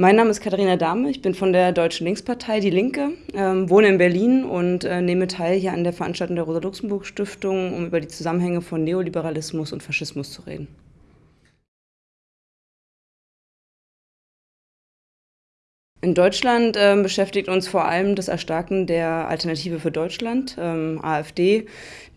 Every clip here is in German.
Mein Name ist Katharina Dahme, ich bin von der Deutschen Linkspartei Die Linke, ähm, wohne in Berlin und äh, nehme teil hier an der Veranstaltung der Rosa-Luxemburg-Stiftung, um über die Zusammenhänge von Neoliberalismus und Faschismus zu reden. In Deutschland äh, beschäftigt uns vor allem das Erstarken der Alternative für Deutschland, ähm, AfD,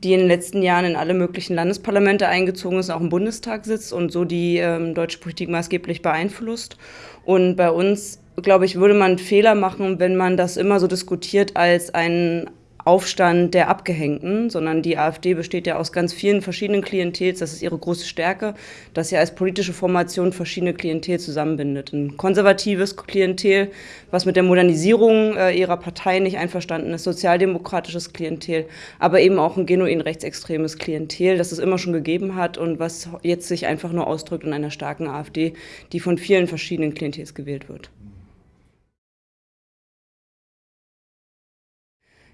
die in den letzten Jahren in alle möglichen Landesparlamente eingezogen ist, auch im Bundestag sitzt und so die ähm, deutsche Politik maßgeblich beeinflusst. Und bei uns, glaube ich, würde man Fehler machen, wenn man das immer so diskutiert als ein Aufstand der Abgehängten, sondern die AfD besteht ja aus ganz vielen verschiedenen Klientels. Das ist ihre große Stärke, dass sie als politische Formation verschiedene Klientel zusammenbindet. Ein konservatives Klientel, was mit der Modernisierung äh, ihrer Partei nicht einverstanden ist, sozialdemokratisches Klientel, aber eben auch ein genuin rechtsextremes Klientel, das es immer schon gegeben hat und was jetzt sich einfach nur ausdrückt in einer starken AfD, die von vielen verschiedenen Klientels gewählt wird.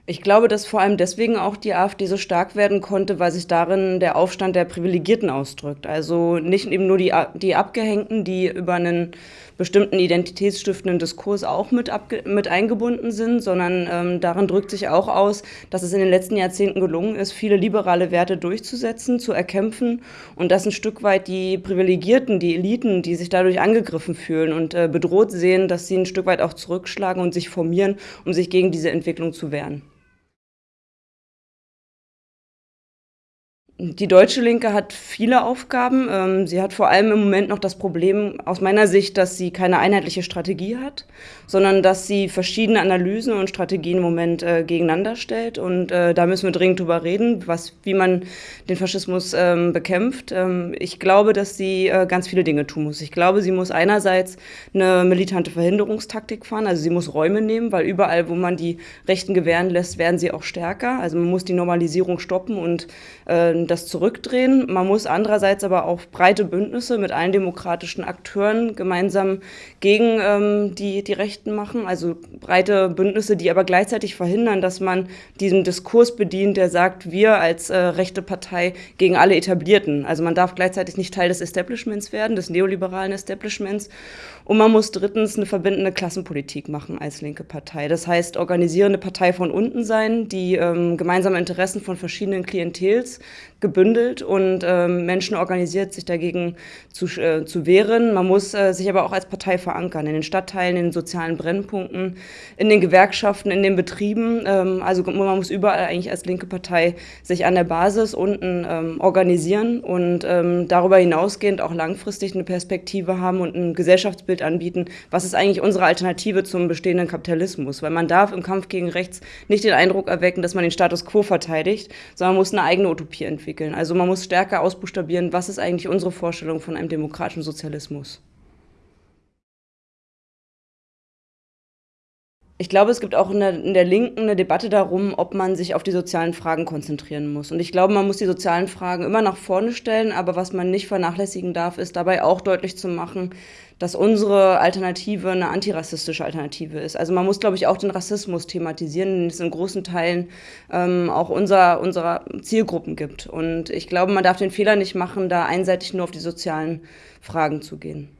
Ich glaube, dass vor allem deswegen auch die AfD so stark werden konnte, weil sich darin der Aufstand der Privilegierten ausdrückt. Also nicht eben nur die, die Abgehängten, die über einen bestimmten identitätsstiftenden Diskurs auch mit, mit eingebunden sind, sondern ähm, darin drückt sich auch aus, dass es in den letzten Jahrzehnten gelungen ist, viele liberale Werte durchzusetzen, zu erkämpfen und dass ein Stück weit die Privilegierten, die Eliten, die sich dadurch angegriffen fühlen und äh, bedroht sehen, dass sie ein Stück weit auch zurückschlagen und sich formieren, um sich gegen diese Entwicklung zu wehren. Die deutsche Linke hat viele Aufgaben. Ähm, sie hat vor allem im Moment noch das Problem aus meiner Sicht, dass sie keine einheitliche Strategie hat, sondern dass sie verschiedene Analysen und Strategien im Moment äh, gegeneinander stellt. Und äh, da müssen wir dringend drüber reden, was, wie man den Faschismus ähm, bekämpft. Ähm, ich glaube, dass sie äh, ganz viele Dinge tun muss. Ich glaube, sie muss einerseits eine militante Verhinderungstaktik fahren, also sie muss Räume nehmen, weil überall, wo man die Rechten gewähren lässt, werden sie auch stärker. Also man muss die Normalisierung stoppen und das zurückdrehen. Man muss andererseits aber auch breite Bündnisse mit allen demokratischen Akteuren gemeinsam gegen ähm, die, die Rechten machen. Also breite Bündnisse, die aber gleichzeitig verhindern, dass man diesen Diskurs bedient, der sagt, wir als äh, rechte Partei gegen alle Etablierten. Also man darf gleichzeitig nicht Teil des Establishments werden, des neoliberalen Establishments. Und man muss drittens eine verbindende Klassenpolitik machen als linke Partei. Das heißt, organisierende Partei von unten sein, die ähm, gemeinsame Interessen von verschiedenen Klientels gebündelt und ähm, Menschen organisiert, sich dagegen zu, äh, zu wehren. Man muss äh, sich aber auch als Partei verankern, in den Stadtteilen, in den sozialen Brennpunkten, in den Gewerkschaften, in den Betrieben. Ähm, also man muss überall eigentlich als linke Partei sich an der Basis unten ähm, organisieren und ähm, darüber hinausgehend auch langfristig eine Perspektive haben und ein Gesellschaftsbild anbieten. Was ist eigentlich unsere Alternative zum bestehenden Kapitalismus? Weil man darf im Kampf gegen rechts nicht den Eindruck erwecken, dass man den Status quo verteidigt, sondern muss eine eigene Utopie entwickeln entwickeln. Also man muss stärker ausbuchstabieren, was ist eigentlich unsere Vorstellung von einem demokratischen Sozialismus. Ich glaube, es gibt auch in der, in der, Linken eine Debatte darum, ob man sich auf die sozialen Fragen konzentrieren muss. Und ich glaube, man muss die sozialen Fragen immer nach vorne stellen, aber was man nicht vernachlässigen darf, ist dabei auch deutlich zu machen, dass unsere Alternative eine antirassistische Alternative ist. Also man muss, glaube ich, auch den Rassismus thematisieren, den es in großen Teilen ähm, auch unser, unserer Zielgruppen gibt. Und ich glaube, man darf den Fehler nicht machen, da einseitig nur auf die sozialen Fragen zu gehen.